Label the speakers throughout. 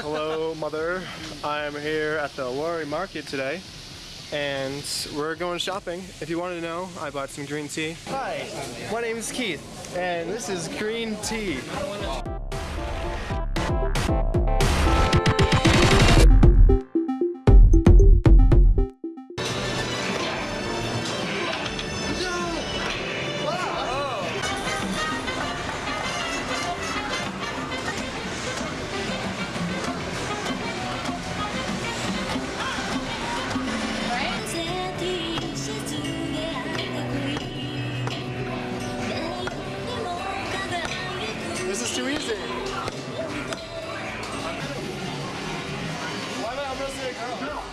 Speaker 1: Hello, mother. I'm here at the Lorry Market today, and we're going shopping. If you wanted to know, I bought some green tea. Hi, my name is Keith, and this is green tea. This is too easy. Why am I almost a girl?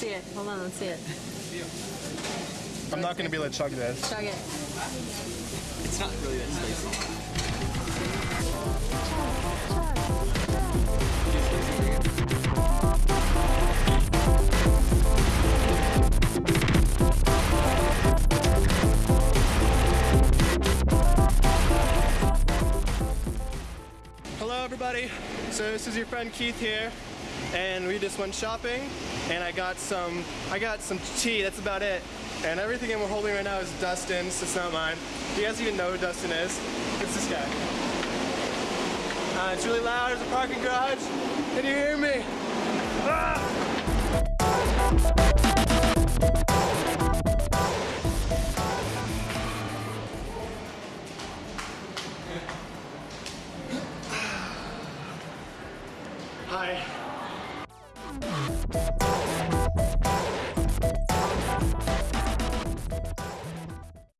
Speaker 2: See it. Hold on, let's see it.
Speaker 1: I'm not gonna be able to chug this.
Speaker 2: Chug it.
Speaker 3: It's not really that spicy.
Speaker 1: Hello, everybody. So this is your friend Keith here, and we just went shopping, and I got some, I got some tea. That's about it. And everything I'm holding right now is Dustin's. It's not mine. Do you guys even know who Dustin is? It's this guy. Uh, it's really loud. There's a parking garage. Can you hear me? Ah! Hi. Thank you.